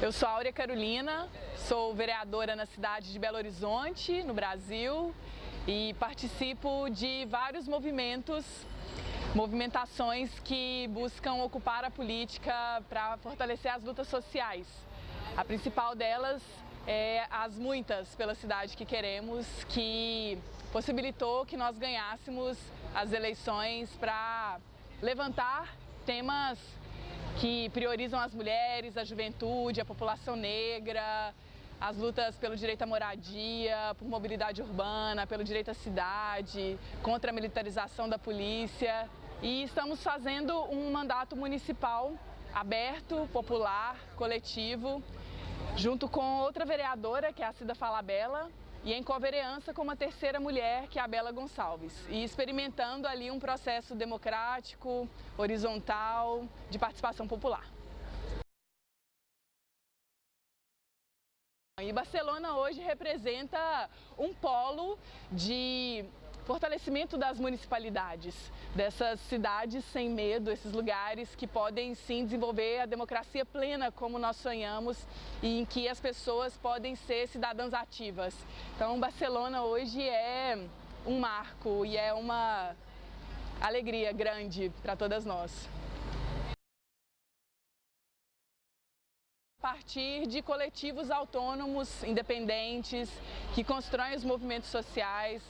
Eu sou Áurea Carolina, sou vereadora na cidade de Belo Horizonte, no Brasil, e participo de vários movimentos, movimentações que buscam ocupar a política para fortalecer as lutas sociais. A principal delas é as muitas pela cidade que queremos, que possibilitou que nós ganhássemos as eleições para levantar temas que priorizam as mulheres, a juventude, a população negra, as lutas pelo direito à moradia, por mobilidade urbana, pelo direito à cidade, contra a militarização da polícia. E estamos fazendo um mandato municipal aberto, popular, coletivo, junto com outra vereadora, que é a Cida Falabella, e em covereança com uma terceira mulher, que é a Bela Gonçalves, e experimentando ali um processo democrático, horizontal, de participação popular. E Barcelona hoje representa um polo de fortalecimento das municipalidades, dessas cidades sem medo, esses lugares que podem sim desenvolver a democracia plena como nós sonhamos e em que as pessoas podem ser cidadãs ativas. Então Barcelona hoje é um marco e é uma alegria grande para todas nós. a partir de coletivos autônomos, independentes, que constroem os movimentos sociais,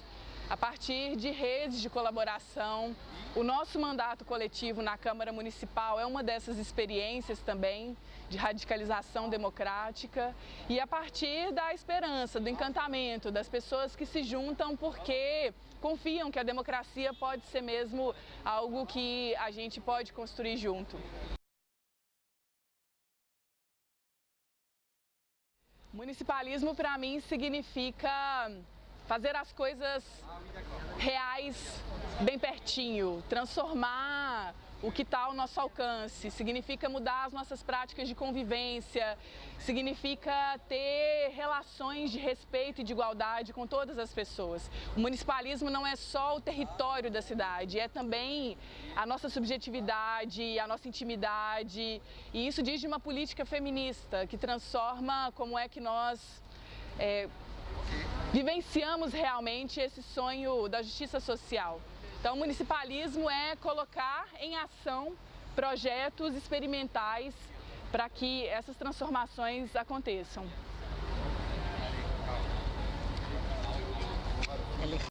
a partir de redes de colaboração. O nosso mandato coletivo na Câmara Municipal é uma dessas experiências também de radicalização democrática e a partir da esperança, do encantamento das pessoas que se juntam porque confiam que a democracia pode ser mesmo algo que a gente pode construir junto. Municipalismo para mim significa fazer as coisas reais bem pertinho, transformar o que está ao nosso alcance, significa mudar as nossas práticas de convivência, significa ter relações de respeito e de igualdade com todas as pessoas. O municipalismo não é só o território da cidade, é também a nossa subjetividade, a nossa intimidade, e isso diz de uma política feminista que transforma como é que nós é, vivenciamos realmente esse sonho da justiça social. Então, o municipalismo é colocar em ação projetos experimentais para que essas transformações aconteçam.